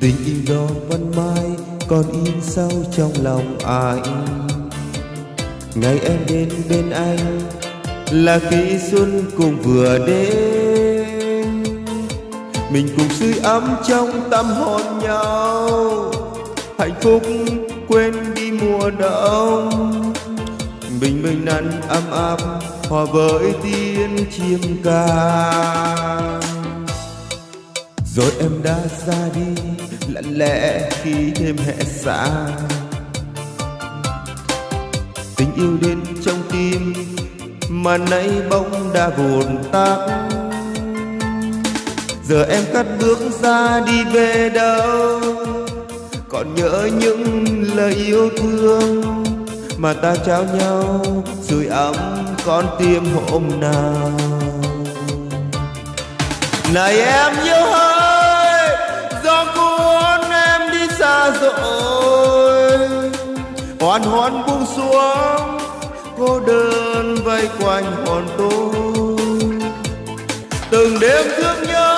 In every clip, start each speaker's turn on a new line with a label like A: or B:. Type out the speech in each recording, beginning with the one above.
A: tình yêu đó vẫn mãi còn in sâu trong lòng anh. Ngày em đến bên anh là khi xuân cùng vừa đến mình cùng sưởi ấm trong tâm hồn nhau, hạnh phúc quên đi mùa đông. Bình minh nắng ấm áp hòa với tiếng chim ca rồi em đã ra đi, lặng lẽ khi đêm hè xa. Tình yêu đến trong tim mà nay bỗng đã vụn tắt. Giờ em cắt bước ra đi về đâu? Còn nhớ những lời yêu thương mà ta trao nhau sưởi ấm con tim hôm nào. Này em nhớ hơn. Hoàn hoàn buông xuống, cô đơn vây quanh hồn tôi từng đêm thương nhớ,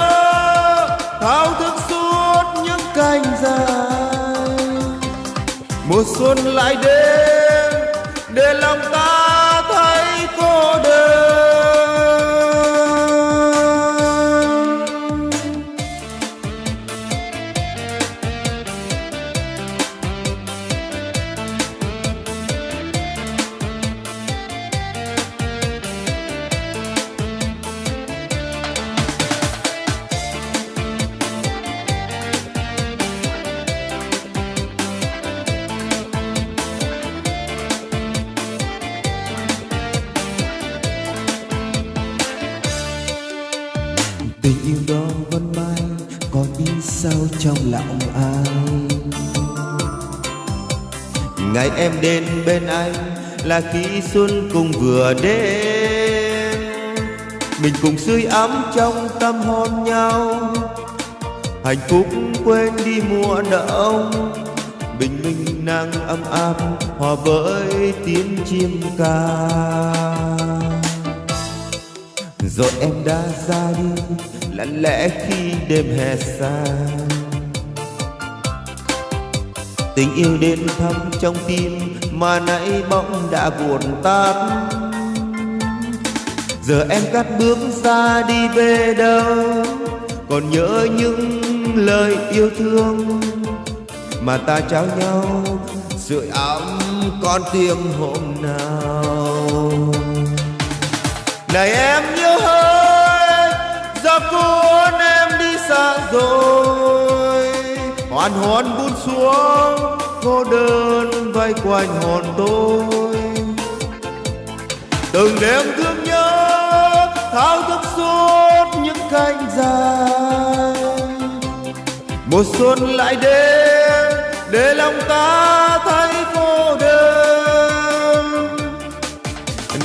A: thao thức suốt những canh dài. Mùa xuân lại đến, để lòng ta tình yêu đó vẫn mãi còn in sâu trong lòng ai? ngày em đến bên anh là khi xuân cùng vừa đến. Mình cùng sưởi ấm trong tâm hồn nhau. Hạnh phúc quên đi mùa đông bình minh nắng ấm áp hòa với tiếng chim ca rồi em đã ra đi, lặng lẽ khi đêm hè xa. Tình yêu đến thăm trong tim mà nãy bỗng đã buồn tan. giờ em cắt bước ra đi về đâu, còn nhớ những lời yêu thương mà ta trao nhau. Sưởi ấm con tim hôm nào này em yêu hơi giờ cuốn em đi xa rồi. Hoàn hồn buông xuống, cô đơn vây quanh hồn tôi. Từng đêm thương nhớ, thao thức suốt những canh dài. Mùa xuân lại đến, để lòng ta thấy cô đơn.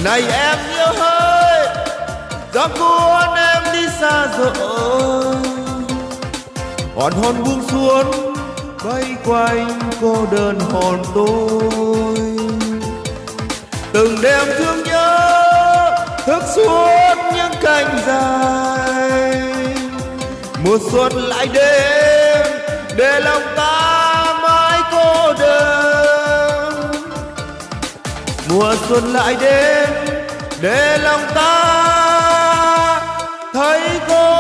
A: Này em yêu hơn do cuốn em đi xa rồi. Hoàn hồn buông xuống, bay quanh cô đơn hồn tôi. Từng đêm thương nhớ, thức suốt những canh dài. Mùa xuân lại đến, để lòng ta mãi cô đơn. Mùa xuân lại đến, để lòng ta thấy cô đơn